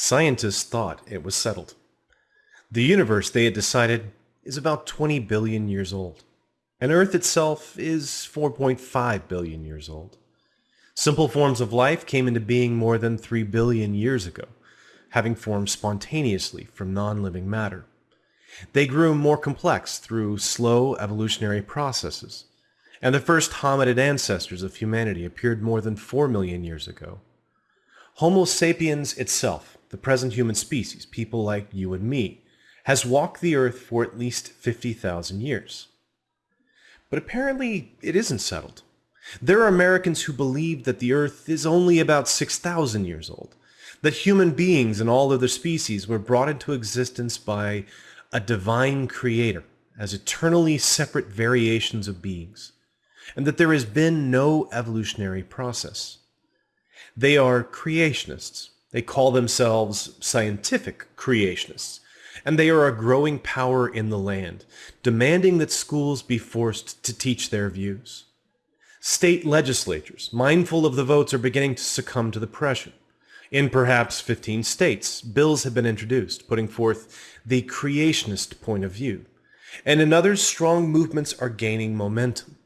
Scientists thought it was settled. The universe, they had decided, is about 20 billion years old, and Earth itself is 4.5 billion years old. Simple forms of life came into being more than 3 billion years ago, having formed spontaneously from non-living matter. They grew more complex through slow evolutionary processes, and the first hominid ancestors of humanity appeared more than 4 million years ago. Homo sapiens itself, the present human species, people like you and me, has walked the earth for at least 50,000 years. But apparently it isn't settled. There are Americans who believe that the earth is only about 6,000 years old, that human beings and all other species were brought into existence by a divine creator as eternally separate variations of beings, and that there has been no evolutionary process. They are creationists. They call themselves scientific creationists, and they are a growing power in the land, demanding that schools be forced to teach their views. State legislatures, mindful of the votes, are beginning to succumb to the pressure. In perhaps 15 states, bills have been introduced putting forth the creationist point of view, and in others, strong movements are gaining momentum.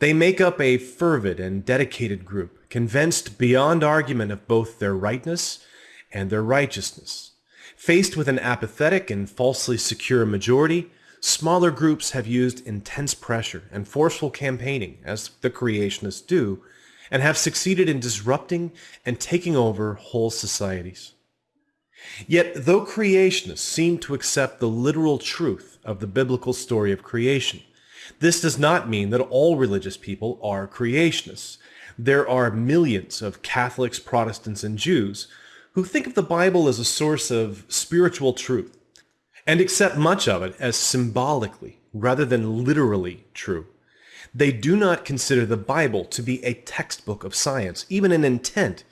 They make up a fervid and dedicated group, convinced beyond argument of both their rightness and their righteousness. Faced with an apathetic and falsely secure majority, smaller groups have used intense pressure and forceful campaigning, as the creationists do, and have succeeded in disrupting and taking over whole societies. Yet, though creationists seem to accept the literal truth of the biblical story of creation, this does not mean that all religious people are creationists. There are millions of Catholics, Protestants, and Jews who think of the Bible as a source of spiritual truth and accept much of it as symbolically rather than literally true. They do not consider the Bible to be a textbook of science, even in intent,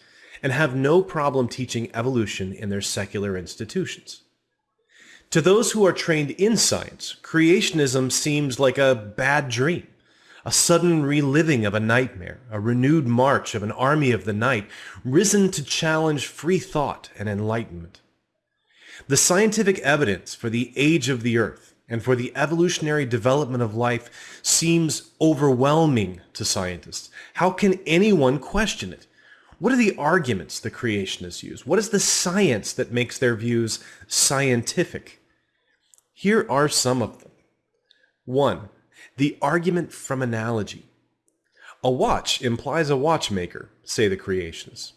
and have no problem teaching evolution in their secular institutions. To those who are trained in science, creationism seems like a bad dream a sudden reliving of a nightmare, a renewed march of an army of the night, risen to challenge free thought and enlightenment. The scientific evidence for the age of the earth and for the evolutionary development of life seems overwhelming to scientists. How can anyone question it? What are the arguments the creationists use? What is the science that makes their views scientific? Here are some of them. 1. The argument from analogy. A watch implies a watchmaker, say the creationists.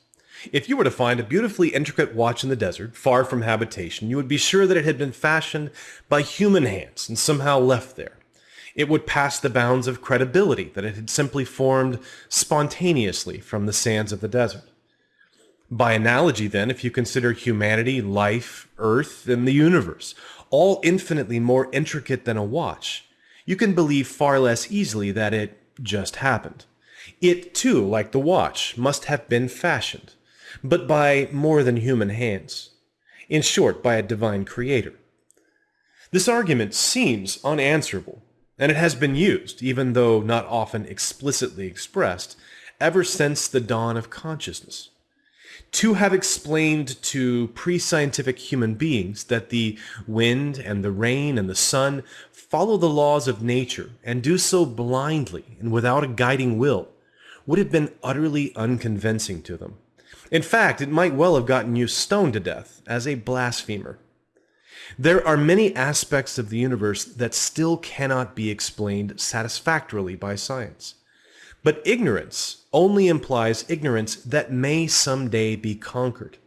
If you were to find a beautifully intricate watch in the desert, far from habitation, you would be sure that it had been fashioned by human hands and somehow left there. It would pass the bounds of credibility that it had simply formed spontaneously from the sands of the desert. By analogy, then, if you consider humanity, life, Earth, and the universe, all infinitely more intricate than a watch, you can believe far less easily that it just happened. It too, like the watch, must have been fashioned, but by more than human hands. In short, by a divine creator. This argument seems unanswerable, and it has been used, even though not often explicitly expressed, ever since the dawn of consciousness to have explained to pre-scientific human beings that the wind and the rain and the sun follow the laws of nature and do so blindly and without a guiding will would have been utterly unconvincing to them. In fact, it might well have gotten you stoned to death as a blasphemer. There are many aspects of the universe that still cannot be explained satisfactorily by science. But ignorance only implies ignorance that may someday be conquered.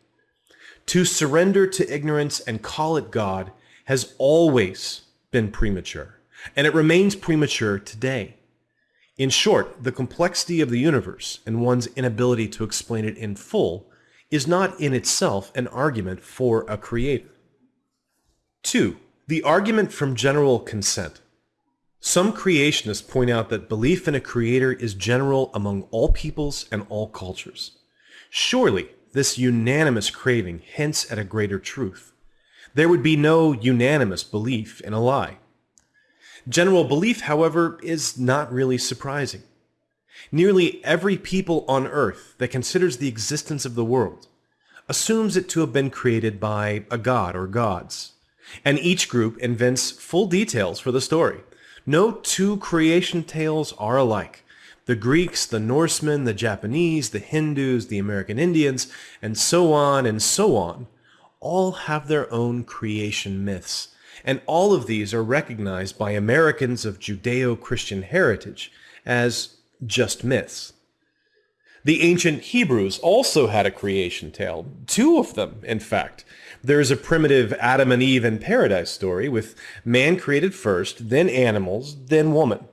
To surrender to ignorance and call it God has always been premature, and it remains premature today. In short, the complexity of the universe and one's inability to explain it in full is not in itself an argument for a creator. 2. The argument from general consent. Some creationists point out that belief in a creator is general among all peoples and all cultures. Surely, this unanimous craving hints at a greater truth. There would be no unanimous belief in a lie. General belief, however, is not really surprising. Nearly every people on earth that considers the existence of the world assumes it to have been created by a god or gods. And each group invents full details for the story. No two creation tales are alike. The Greeks, the Norsemen, the Japanese, the Hindus, the American Indians, and so on and so on, all have their own creation myths. And all of these are recognized by Americans of Judeo-Christian heritage as just myths. The ancient Hebrews also had a creation tale, two of them, in fact. There is a primitive Adam and Eve in paradise story with man created first, then animals, then woman.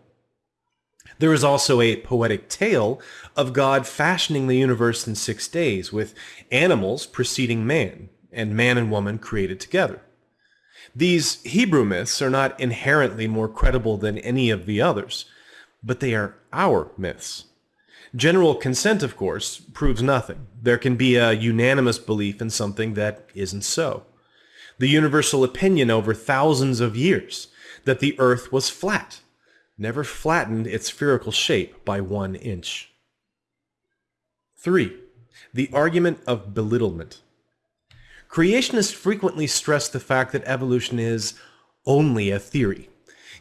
There is also a poetic tale of God fashioning the universe in six days, with animals preceding man, and man and woman created together. These Hebrew myths are not inherently more credible than any of the others, but they are our myths. General consent, of course, proves nothing. There can be a unanimous belief in something that isn't so. The universal opinion over thousands of years that the earth was flat, never flattened its spherical shape by one inch. 3. The argument of belittlement. Creationists frequently stress the fact that evolution is only a theory,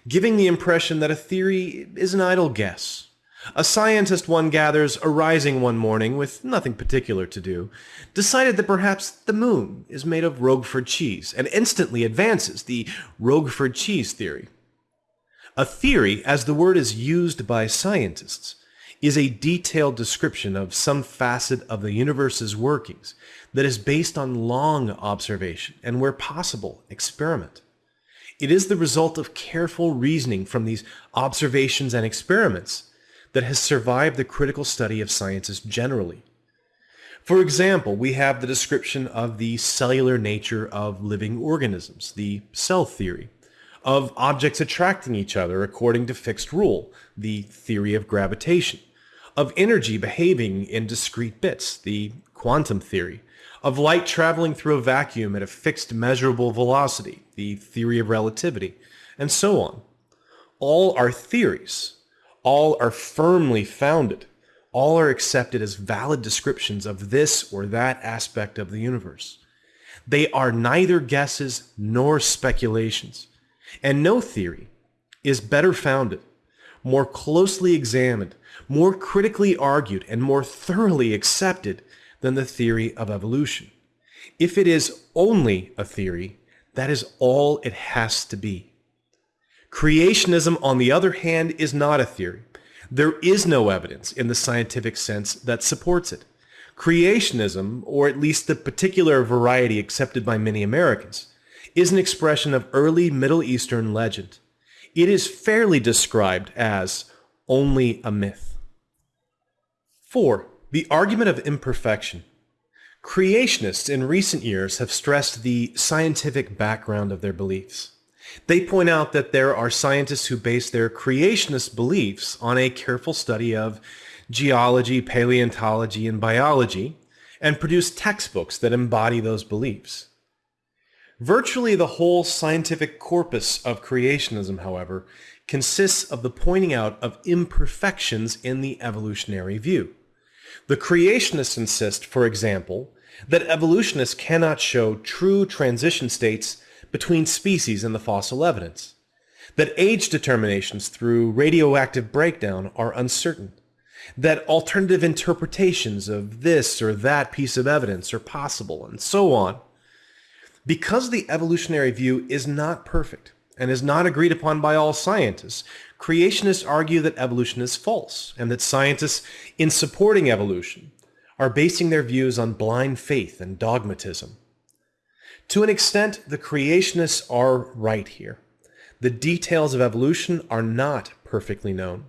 giving the impression that a theory is an idle guess, a scientist, one gathers, arising one morning with nothing particular to do, decided that perhaps the moon is made of Roquefort cheese and instantly advances the Roquefort cheese theory. A theory, as the word is used by scientists, is a detailed description of some facet of the universe's workings that is based on long observation and, where possible, experiment. It is the result of careful reasoning from these observations and experiments that has survived the critical study of sciences generally. For example, we have the description of the cellular nature of living organisms, the cell theory, of objects attracting each other according to fixed rule, the theory of gravitation, of energy behaving in discrete bits, the quantum theory, of light traveling through a vacuum at a fixed measurable velocity, the theory of relativity, and so on. All are theories, all are firmly founded. All are accepted as valid descriptions of this or that aspect of the universe. They are neither guesses nor speculations, and no theory is better founded, more closely examined, more critically argued, and more thoroughly accepted than the theory of evolution. If it is only a theory, that is all it has to be. Creationism, on the other hand, is not a theory. There is no evidence in the scientific sense that supports it. Creationism, or at least the particular variety accepted by many Americans, is an expression of early Middle Eastern legend. It is fairly described as only a myth. 4. The argument of imperfection. Creationists in recent years have stressed the scientific background of their beliefs. They point out that there are scientists who base their creationist beliefs on a careful study of geology, paleontology, and biology, and produce textbooks that embody those beliefs. Virtually the whole scientific corpus of creationism, however, consists of the pointing out of imperfections in the evolutionary view. The creationists insist, for example, that evolutionists cannot show true transition states between species in the fossil evidence, that age determinations through radioactive breakdown are uncertain, that alternative interpretations of this or that piece of evidence are possible, and so on. Because the evolutionary view is not perfect and is not agreed upon by all scientists, creationists argue that evolution is false and that scientists, in supporting evolution, are basing their views on blind faith and dogmatism. To an extent, the creationists are right here. The details of evolution are not perfectly known.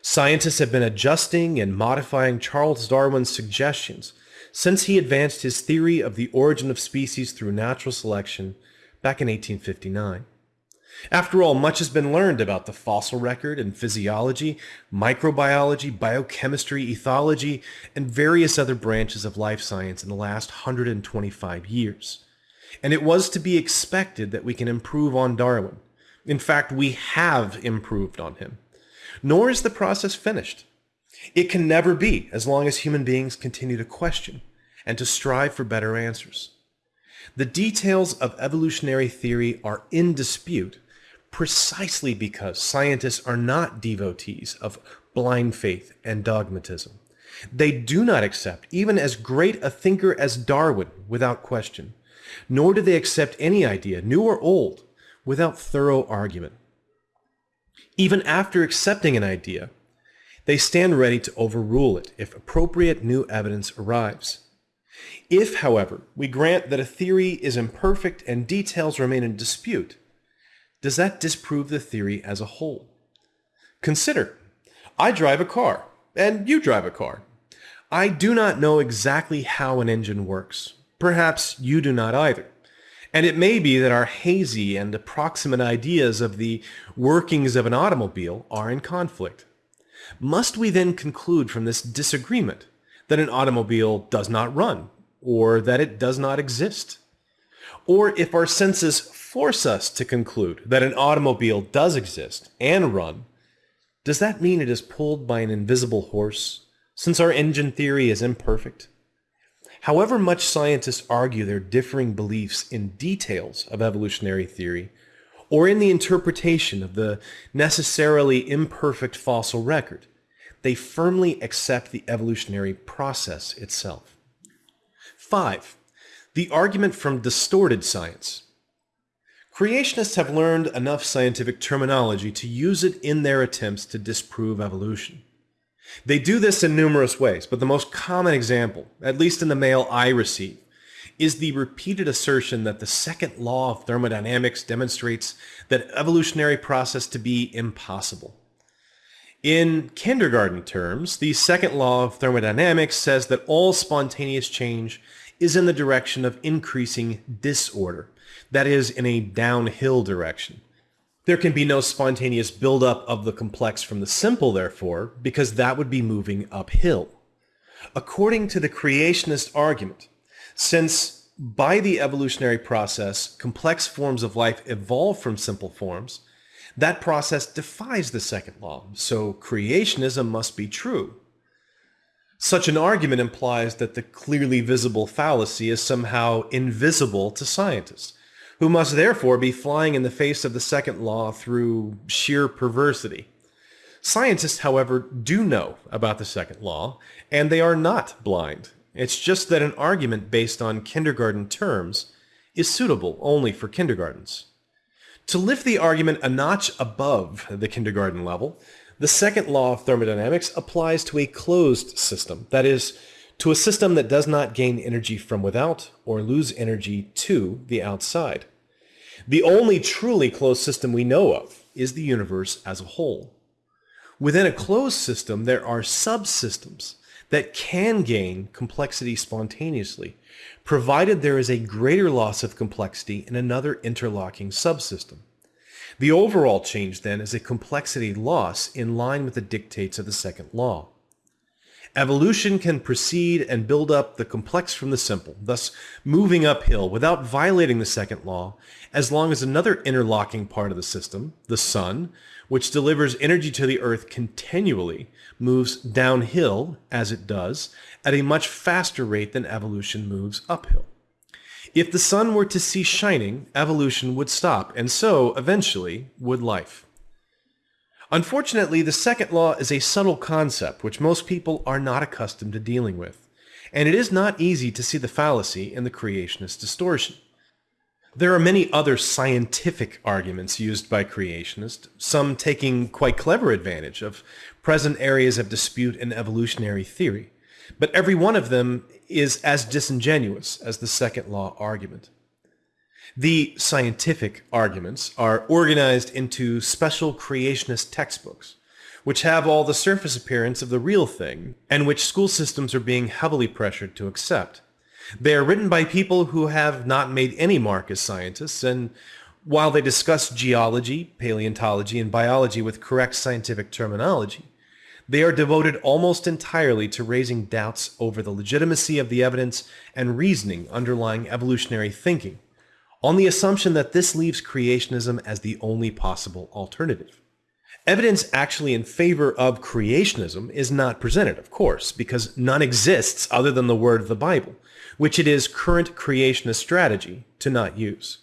Scientists have been adjusting and modifying Charles Darwin's suggestions since he advanced his theory of the origin of species through natural selection back in 1859. After all, much has been learned about the fossil record and physiology, microbiology, biochemistry, ethology, and various other branches of life science in the last 125 years and it was to be expected that we can improve on Darwin. In fact, we have improved on him. Nor is the process finished. It can never be as long as human beings continue to question, and to strive for better answers. The details of evolutionary theory are in dispute precisely because scientists are not devotees of blind faith and dogmatism. They do not accept even as great a thinker as Darwin without question, nor do they accept any idea, new or old, without thorough argument. Even after accepting an idea, they stand ready to overrule it if appropriate new evidence arrives. If, however, we grant that a theory is imperfect and details remain in dispute, does that disprove the theory as a whole? Consider, I drive a car, and you drive a car. I do not know exactly how an engine works. Perhaps you do not either. And it may be that our hazy and approximate ideas of the workings of an automobile are in conflict. Must we then conclude from this disagreement that an automobile does not run, or that it does not exist? Or if our senses force us to conclude that an automobile does exist and run, does that mean it is pulled by an invisible horse, since our engine theory is imperfect? However much scientists argue their differing beliefs in details of evolutionary theory, or in the interpretation of the necessarily imperfect fossil record, they firmly accept the evolutionary process itself. 5. The argument from distorted science. Creationists have learned enough scientific terminology to use it in their attempts to disprove evolution. They do this in numerous ways, but the most common example, at least in the mail I receive, is the repeated assertion that the second law of thermodynamics demonstrates that evolutionary process to be impossible. In kindergarten terms, the second law of thermodynamics says that all spontaneous change is in the direction of increasing disorder, that is, in a downhill direction. There can be no spontaneous buildup of the complex from the simple, therefore, because that would be moving uphill. According to the creationist argument, since by the evolutionary process, complex forms of life evolve from simple forms, that process defies the second law, so creationism must be true. Such an argument implies that the clearly visible fallacy is somehow invisible to scientists, who must therefore be flying in the face of the second law through sheer perversity. Scientists, however, do know about the second law, and they are not blind. It's just that an argument based on kindergarten terms is suitable only for kindergartens. To lift the argument a notch above the kindergarten level, the second law of thermodynamics applies to a closed system, that is, to a system that does not gain energy from without or lose energy to the outside. The only truly closed system we know of is the universe as a whole. Within a closed system, there are subsystems that can gain complexity spontaneously, provided there is a greater loss of complexity in another interlocking subsystem. The overall change, then, is a complexity loss in line with the dictates of the second law. Evolution can proceed and build up the complex from the simple, thus moving uphill without violating the second law, as long as another interlocking part of the system, the sun, which delivers energy to the earth continually, moves downhill, as it does, at a much faster rate than evolution moves uphill. If the sun were to cease shining, evolution would stop, and so, eventually, would life. Unfortunately, the second law is a subtle concept which most people are not accustomed to dealing with, and it is not easy to see the fallacy in the creationist distortion. There are many other scientific arguments used by creationists, some taking quite clever advantage of present areas of dispute in evolutionary theory, but every one of them is as disingenuous as the second law argument. The scientific arguments are organized into special creationist textbooks, which have all the surface appearance of the real thing, and which school systems are being heavily pressured to accept. They are written by people who have not made any mark as scientists, and while they discuss geology, paleontology, and biology with correct scientific terminology, they are devoted almost entirely to raising doubts over the legitimacy of the evidence and reasoning underlying evolutionary thinking, on the assumption that this leaves creationism as the only possible alternative. Evidence actually in favor of creationism is not presented, of course, because none exists other than the word of the Bible, which it is current creationist strategy to not use.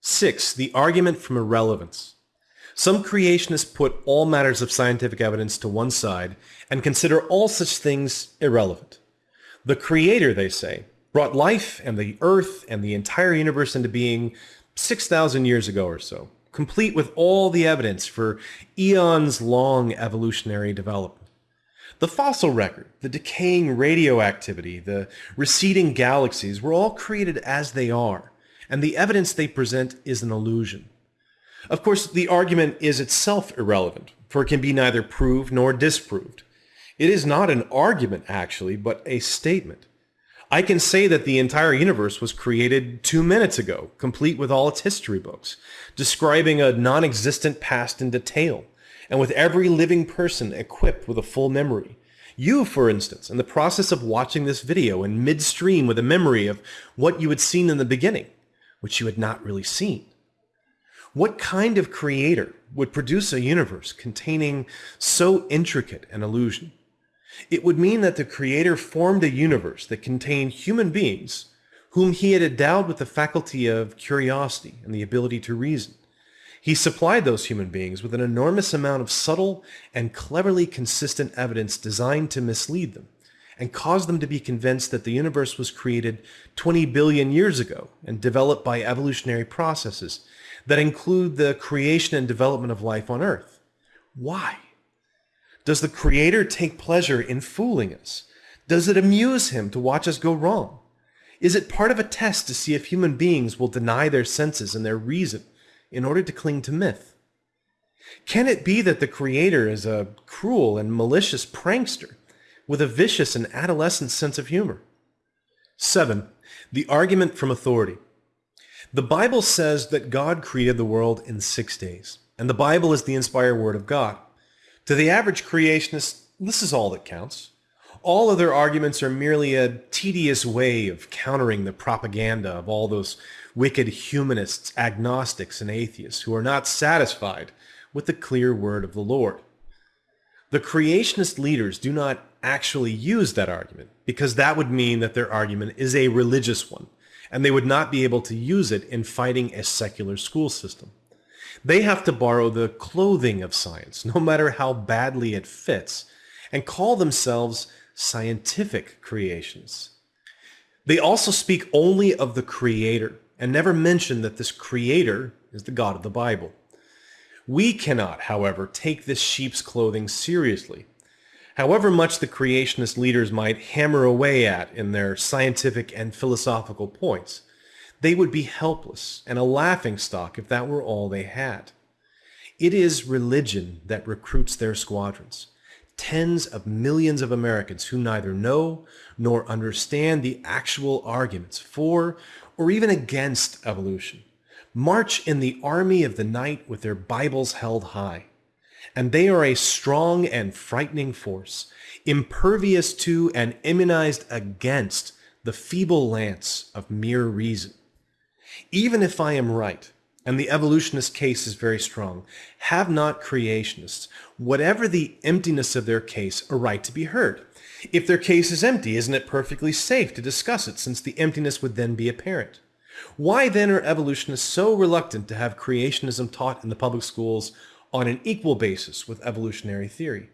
6. The argument from irrelevance. Some creationists put all matters of scientific evidence to one side and consider all such things irrelevant. The Creator, they say, brought life and the earth and the entire universe into being 6,000 years ago or so, complete with all the evidence for eons long evolutionary development. The fossil record, the decaying radioactivity, the receding galaxies were all created as they are, and the evidence they present is an illusion. Of course, the argument is itself irrelevant, for it can be neither proved nor disproved. It is not an argument, actually, but a statement. I can say that the entire universe was created two minutes ago, complete with all its history books, describing a non-existent past in detail, and with every living person equipped with a full memory. You, for instance, in the process of watching this video in midstream with a memory of what you had seen in the beginning, which you had not really seen. What kind of creator would produce a universe containing so intricate an illusion? It would mean that the creator formed a universe that contained human beings whom he had endowed with the faculty of curiosity and the ability to reason. He supplied those human beings with an enormous amount of subtle and cleverly consistent evidence designed to mislead them and cause them to be convinced that the universe was created 20 billion years ago and developed by evolutionary processes that include the creation and development of life on Earth. Why? Does the Creator take pleasure in fooling us? Does it amuse him to watch us go wrong? Is it part of a test to see if human beings will deny their senses and their reason in order to cling to myth? Can it be that the Creator is a cruel and malicious prankster with a vicious and adolescent sense of humor? 7. The argument from authority. The Bible says that God created the world in six days, and the Bible is the inspired word of God. To the average creationist, this is all that counts. All other arguments are merely a tedious way of countering the propaganda of all those wicked humanists, agnostics, and atheists who are not satisfied with the clear word of the Lord. The creationist leaders do not actually use that argument because that would mean that their argument is a religious one and they would not be able to use it in fighting a secular school system. They have to borrow the clothing of science, no matter how badly it fits, and call themselves scientific creations. They also speak only of the Creator, and never mention that this Creator is the God of the Bible. We cannot, however, take this sheep's clothing seriously. However much the creationist leaders might hammer away at in their scientific and philosophical points, they would be helpless and a laughing stock if that were all they had. It is religion that recruits their squadrons. Tens of millions of Americans who neither know nor understand the actual arguments for or even against evolution march in the army of the night with their Bibles held high. And they are a strong and frightening force, impervious to and immunized against the feeble lance of mere reason. Even if I am right, and the evolutionist case is very strong, have not creationists, whatever the emptiness of their case, a right to be heard? If their case is empty, isn't it perfectly safe to discuss it since the emptiness would then be apparent? Why then are evolutionists so reluctant to have creationism taught in the public schools on an equal basis with evolutionary theory?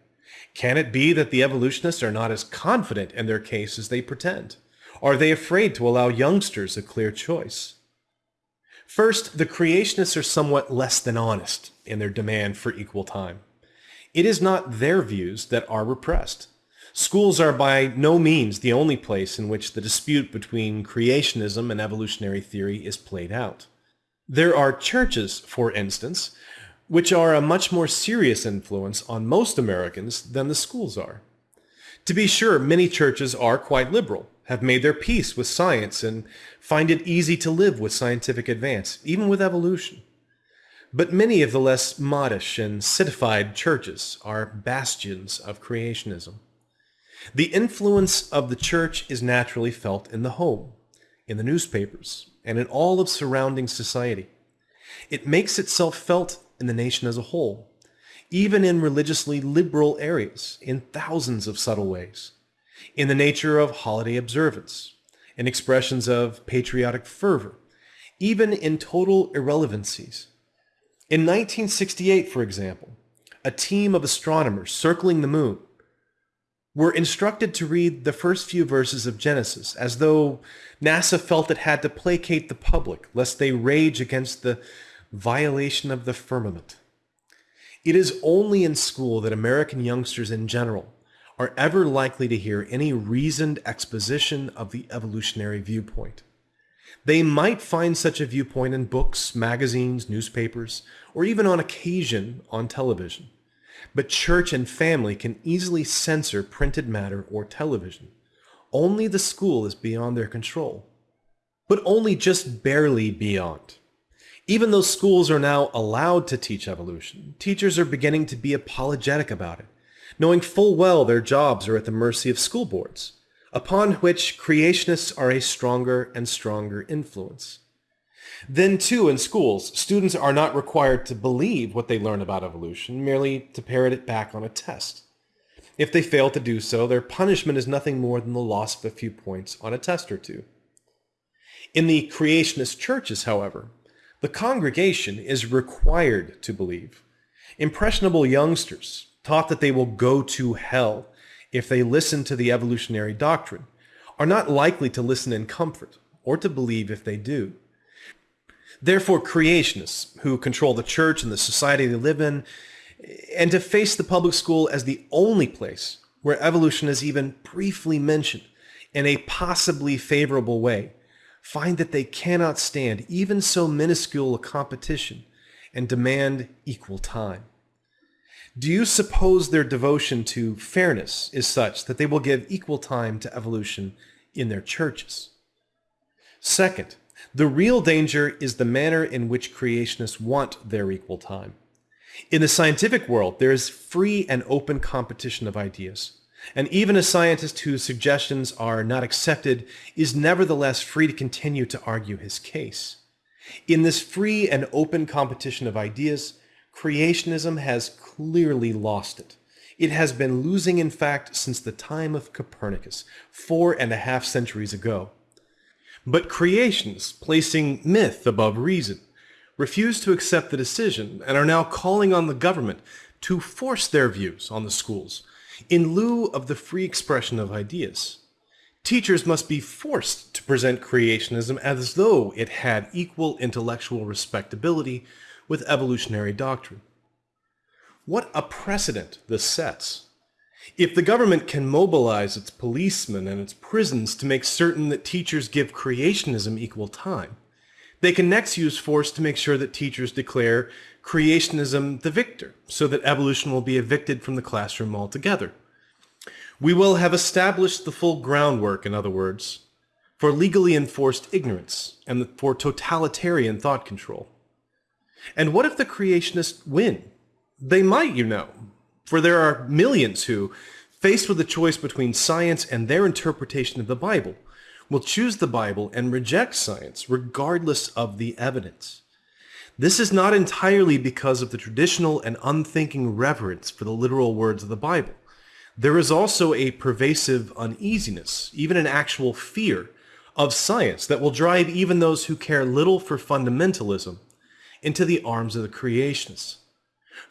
Can it be that the evolutionists are not as confident in their case as they pretend? Are they afraid to allow youngsters a clear choice? First, the creationists are somewhat less than honest in their demand for equal time. It is not their views that are repressed. Schools are by no means the only place in which the dispute between creationism and evolutionary theory is played out. There are churches, for instance, which are a much more serious influence on most Americans than the schools are. To be sure, many churches are quite liberal, have made their peace with science and find it easy to live with scientific advance, even with evolution. But many of the less modish and citified churches are bastions of creationism. The influence of the church is naturally felt in the home, in the newspapers, and in all of surrounding society. It makes itself felt in the nation as a whole, even in religiously liberal areas, in thousands of subtle ways in the nature of holiday observance, in expressions of patriotic fervor, even in total irrelevancies. In 1968, for example, a team of astronomers circling the moon were instructed to read the first few verses of Genesis as though NASA felt it had to placate the public lest they rage against the violation of the firmament. It is only in school that American youngsters in general are ever likely to hear any reasoned exposition of the evolutionary viewpoint. They might find such a viewpoint in books, magazines, newspapers, or even on occasion on television. But church and family can easily censor printed matter or television. Only the school is beyond their control. But only just barely beyond. Even though schools are now allowed to teach evolution, teachers are beginning to be apologetic about it, knowing full well their jobs are at the mercy of school boards, upon which creationists are a stronger and stronger influence. Then, too, in schools, students are not required to believe what they learn about evolution, merely to parrot it back on a test. If they fail to do so, their punishment is nothing more than the loss of a few points on a test or two. In the creationist churches, however, the congregation is required to believe. Impressionable youngsters, taught that they will go to hell if they listen to the evolutionary doctrine, are not likely to listen in comfort or to believe if they do. Therefore, creationists who control the church and the society they live in, and to face the public school as the only place where evolution is even briefly mentioned in a possibly favorable way, find that they cannot stand even so minuscule a competition and demand equal time. Do you suppose their devotion to fairness is such that they will give equal time to evolution in their churches? Second, the real danger is the manner in which creationists want their equal time. In the scientific world, there is free and open competition of ideas. And even a scientist whose suggestions are not accepted is nevertheless free to continue to argue his case. In this free and open competition of ideas, creationism has clearly lost it. It has been losing, in fact, since the time of Copernicus, four and a half centuries ago. But creationists, placing myth above reason, refuse to accept the decision and are now calling on the government to force their views on the schools in lieu of the free expression of ideas. Teachers must be forced to present creationism as though it had equal intellectual respectability with evolutionary doctrine. What a precedent this sets. If the government can mobilize its policemen and its prisons to make certain that teachers give creationism equal time, they can next use force to make sure that teachers declare creationism the victor, so that evolution will be evicted from the classroom altogether. We will have established the full groundwork, in other words, for legally enforced ignorance and for totalitarian thought control. And what if the creationists win? They might, you know, for there are millions who, faced with the choice between science and their interpretation of the Bible, will choose the Bible and reject science regardless of the evidence. This is not entirely because of the traditional and unthinking reverence for the literal words of the Bible. There is also a pervasive uneasiness, even an actual fear, of science that will drive even those who care little for fundamentalism into the arms of the creationists.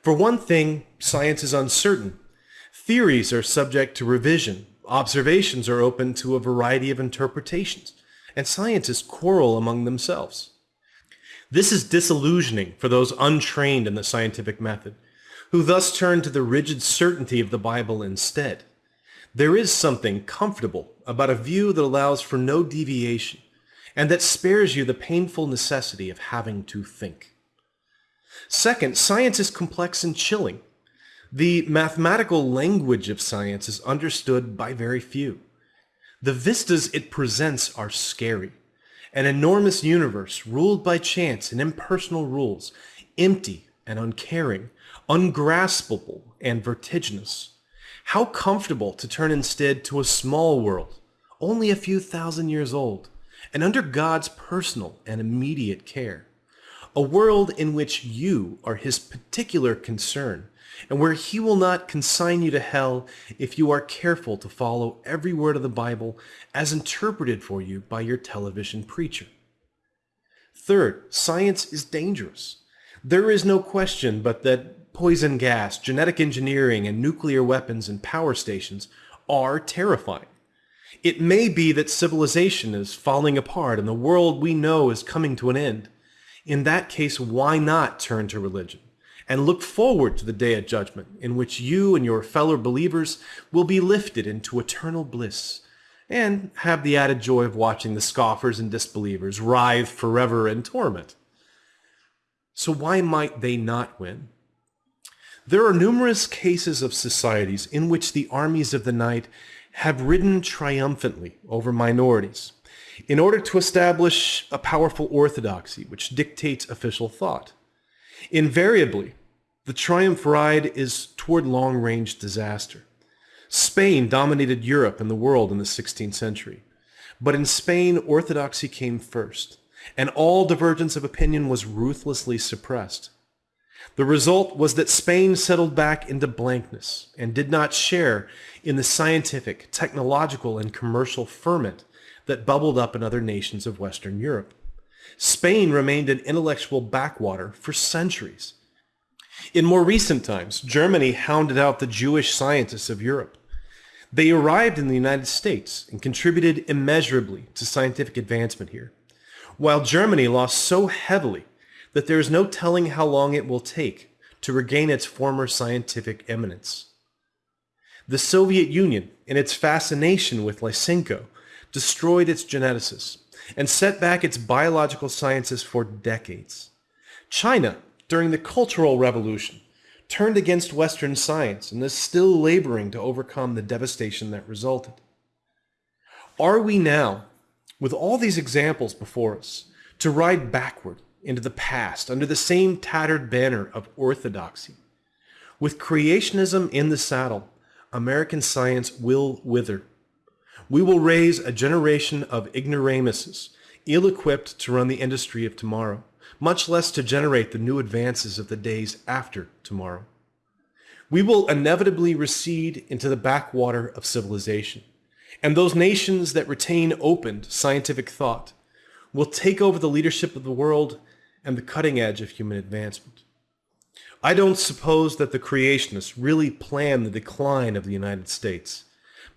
For one thing, science is uncertain. Theories are subject to revision. Observations are open to a variety of interpretations, and scientists quarrel among themselves. This is disillusioning for those untrained in the scientific method, who thus turn to the rigid certainty of the Bible instead. There is something comfortable about a view that allows for no deviation, and that spares you the painful necessity of having to think. Second, science is complex and chilling. The mathematical language of science is understood by very few. The vistas it presents are scary an enormous universe ruled by chance and impersonal rules, empty and uncaring, ungraspable and vertiginous. How comfortable to turn instead to a small world, only a few thousand years old, and under God's personal and immediate care. A world in which you are his particular concern, and where he will not consign you to hell if you are careful to follow every word of the Bible as interpreted for you by your television preacher. Third, science is dangerous. There is no question but that poison gas, genetic engineering, and nuclear weapons and power stations are terrifying. It may be that civilization is falling apart and the world we know is coming to an end. In that case, why not turn to religion and look forward to the day of judgment in which you and your fellow believers will be lifted into eternal bliss and have the added joy of watching the scoffers and disbelievers writhe forever in torment. So why might they not win? There are numerous cases of societies in which the armies of the night have ridden triumphantly over minorities in order to establish a powerful orthodoxy which dictates official thought. Invariably, the triumph ride is toward long-range disaster. Spain dominated Europe and the world in the 16th century. But in Spain, orthodoxy came first, and all divergence of opinion was ruthlessly suppressed. The result was that Spain settled back into blankness and did not share in the scientific, technological, and commercial ferment that bubbled up in other nations of Western Europe. Spain remained an intellectual backwater for centuries. In more recent times, Germany hounded out the Jewish scientists of Europe. They arrived in the United States and contributed immeasurably to scientific advancement here, while Germany lost so heavily that there is no telling how long it will take to regain its former scientific eminence. The Soviet Union, in its fascination with Lysenko, destroyed its geneticists and set back its biological sciences for decades. China, during the Cultural Revolution, turned against Western science and is still laboring to overcome the devastation that resulted. Are we now, with all these examples before us, to ride backward into the past under the same tattered banner of orthodoxy? With creationism in the saddle, American science will wither. We will raise a generation of ignoramuses, ill-equipped to run the industry of tomorrow much less to generate the new advances of the days after tomorrow. We will inevitably recede into the backwater of civilization, and those nations that retain open scientific thought will take over the leadership of the world and the cutting edge of human advancement. I don't suppose that the creationists really planned the decline of the United States,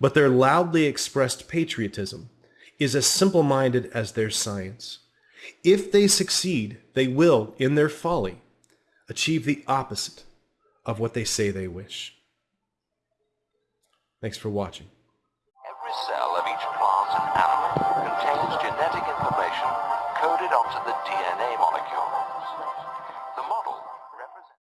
but their loudly expressed patriotism is as simple-minded as their science. If they succeed, they will, in their folly, achieve the opposite of what they say they wish. Thanks for watching.